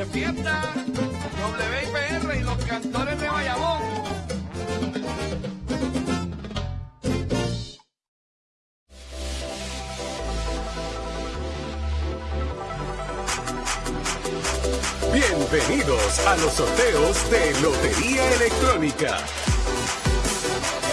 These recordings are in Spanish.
de fiesta, WIPR y los cantores de Bayamón. Bienvenidos a los sorteos de Lotería Electrónica.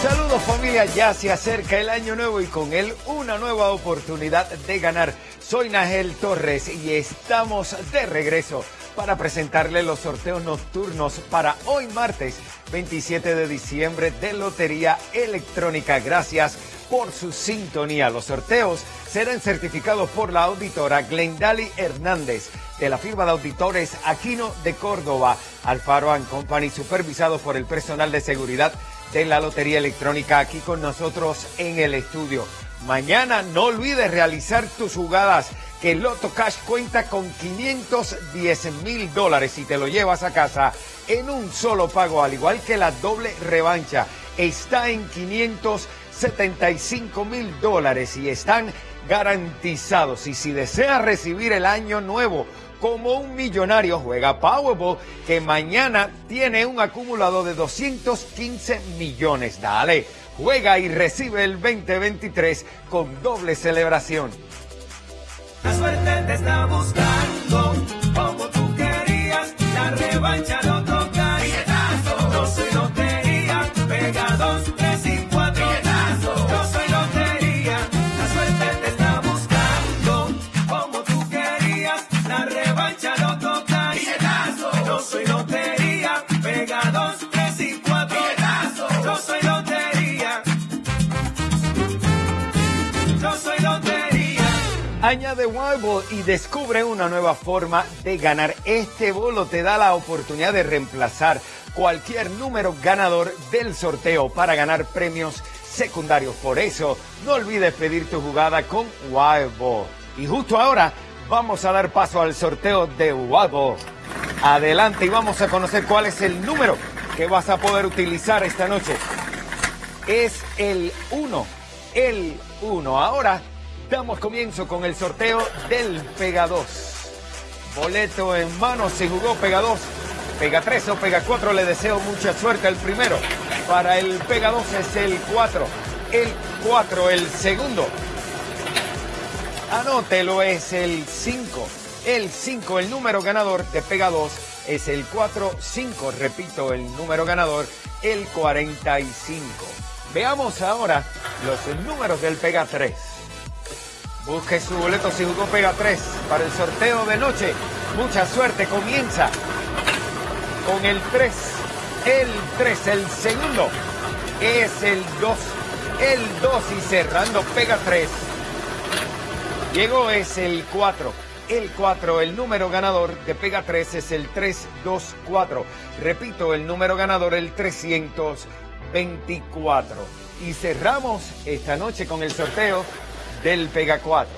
Saludos familia, ya se acerca el año nuevo y con él una nueva oportunidad de ganar. Soy Nagel Torres y estamos de regreso para presentarle los sorteos nocturnos para hoy martes 27 de diciembre de Lotería Electrónica. Gracias por su sintonía. Los sorteos serán certificados por la auditora Glendali Hernández de la firma de auditores Aquino de Córdoba, Alfaro Company, supervisado por el personal de seguridad de la Lotería Electrónica aquí con nosotros en el estudio. Mañana no olvides realizar tus jugadas que Loto Cash cuenta con 510 mil dólares y te lo llevas a casa en un solo pago, al igual que la doble revancha. Está en 575 mil dólares y están garantizados. Y si deseas recibir el año nuevo como un millonario, juega Powerball, que mañana tiene un acumulado de 215 millones. Dale, juega y recibe el 2023 con doble celebración. La suerte te está buscando, como tú querías, la revancha no toca. Añade Wild y descubre una nueva forma de ganar. Este bolo te da la oportunidad de reemplazar cualquier número ganador del sorteo para ganar premios secundarios. Por eso, no olvides pedir tu jugada con Wild Ball. Y justo ahora vamos a dar paso al sorteo de Wild Ball. Adelante y vamos a conocer cuál es el número que vas a poder utilizar esta noche. Es el 1, el 1. Ahora damos comienzo con el sorteo del Pega 2. Boleto en mano, se jugó Pega 2. Pega 3 o Pega 4, le deseo mucha suerte al primero. Para el Pega 2 es el 4. El 4, el segundo. Anótelo, es el 5. El 5, el número ganador de Pega 2 es el 4-5. Repito, el número ganador, el 45. Veamos ahora los números del Pega 3. Busque su boleto si jugó Pega 3 para el sorteo de noche. Mucha suerte, comienza con el 3. El 3, el segundo es el 2. El 2 y cerrando Pega 3. Llegó es el 4. El 4, el número ganador de Pega 3 es el 324. Repito, el número ganador el 324. Y cerramos esta noche con el sorteo del Pega 4.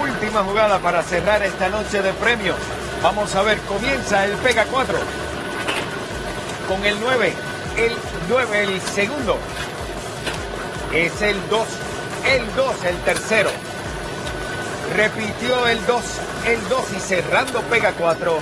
Última jugada para cerrar esta noche de premios. Vamos a ver, comienza el Pega 4. Con el 9, el 9, el segundo. Es el 2, el 2, el tercero. Repitió el 2, el 2 y cerrando Pega 4.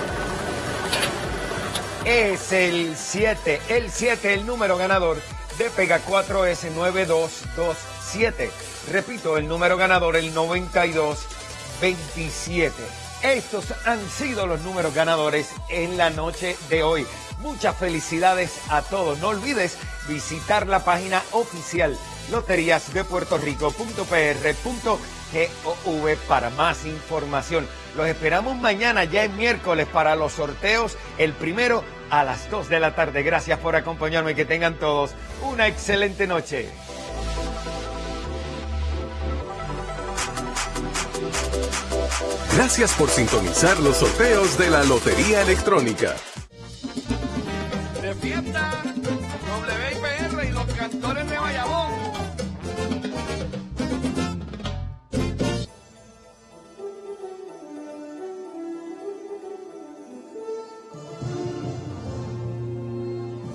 Es el 7, el 7, el número ganador de Pega 4 es 9227. Repito, el número ganador el 9227. Estos han sido los números ganadores en la noche de hoy. Muchas felicidades a todos. No olvides visitar la página oficial loteriasdepuertorico.pr.gov para más información. Los esperamos mañana, ya es miércoles, para los sorteos. El primero a las 2 de la tarde. Gracias por acompañarme y que tengan todos una excelente noche. Gracias por sintonizar los sorteos de la Lotería Electrónica. de fiesta WIPR y los cantores de Bayamón.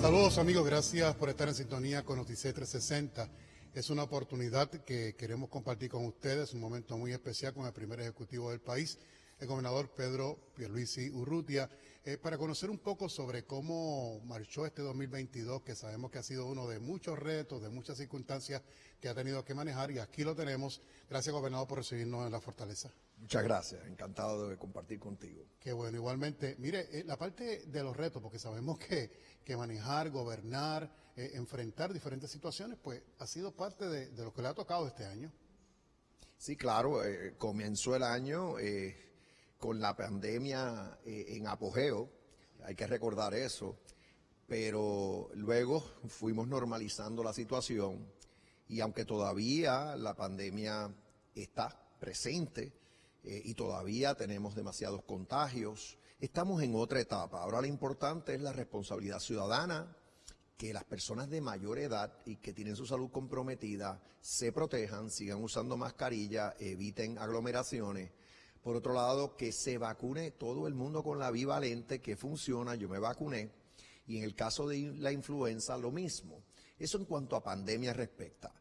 Saludos amigos, gracias por estar en sintonía con Noticias 360. Es una oportunidad que queremos compartir con ustedes, un momento muy especial con el primer ejecutivo del país, el gobernador Pedro Pierluisi Urrutia, eh, para conocer un poco sobre cómo marchó este 2022, que sabemos que ha sido uno de muchos retos, de muchas circunstancias que ha tenido que manejar y aquí lo tenemos. Gracias gobernador por recibirnos en la fortaleza. Muchas gracias, encantado de compartir contigo. Qué bueno, igualmente. Mire, eh, la parte de los retos, porque sabemos que, manejar, gobernar, eh, enfrentar diferentes situaciones, pues ha sido parte de, lo que le ha tocado este año. Sí, claro, eh, comenzó el año con la pandemia en apogeo, hay que recordar eso, pero luego fuimos normalizando la situación y aunque todavía la pandemia está presente eh, y todavía tenemos demasiados contagios, estamos en otra etapa. Ahora lo importante es la responsabilidad ciudadana, que las personas de mayor edad y que tienen su salud comprometida se protejan, sigan usando mascarilla, eviten aglomeraciones. Por otro lado, que se vacune todo el mundo con la bivalente que funciona, yo me vacuné, y en el caso de la influenza lo mismo. Eso en cuanto a pandemia respecta.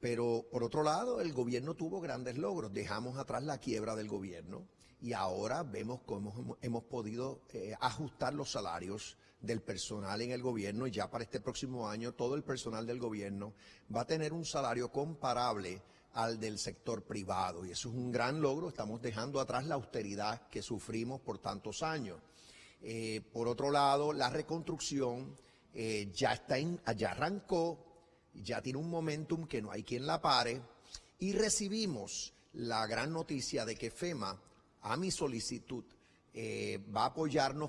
Pero por otro lado, el gobierno tuvo grandes logros. Dejamos atrás la quiebra del gobierno y ahora vemos cómo hemos, podido eh, ajustar los salarios del personal en el gobierno y ya para este próximo año todo el personal del gobierno va a tener un salario comparable al del sector privado y eso es un gran logro. Estamos dejando atrás la austeridad que sufrimos por tantos años. Eh, por otro lado, la reconstrucción eh, ya, está en, ya arrancó, ya tiene un momentum que no hay quien la pare y recibimos la gran noticia de que FEMA, a mi solicitud, eh, va a apoyarnos